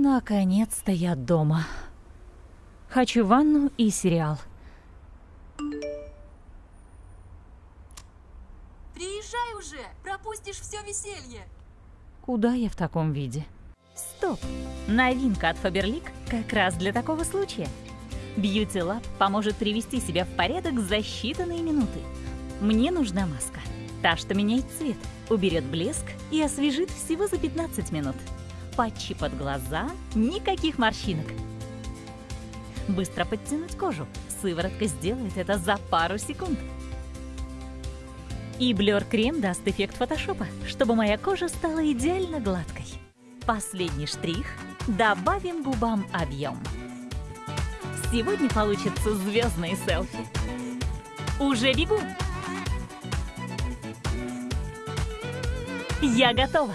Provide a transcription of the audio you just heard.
Наконец-то я дома. Хочу ванну и сериал. Приезжай уже, пропустишь все веселье. Куда я в таком виде? Стоп! Новинка от Faberlic как раз для такого случая. Beauty Lab поможет привести себя в порядок за считанные минуты. Мне нужна маска. Та, что меняет цвет, уберет блеск и освежит всего за 15 минут. Патчи под глаза, никаких морщинок. Быстро подтянуть кожу. Сыворотка сделает это за пару секунд. И блер-крем даст эффект фотошопа, чтобы моя кожа стала идеально гладкой. Последний штрих – добавим губам объем. Сегодня получится звездные селфи. Уже бегу! Я готова!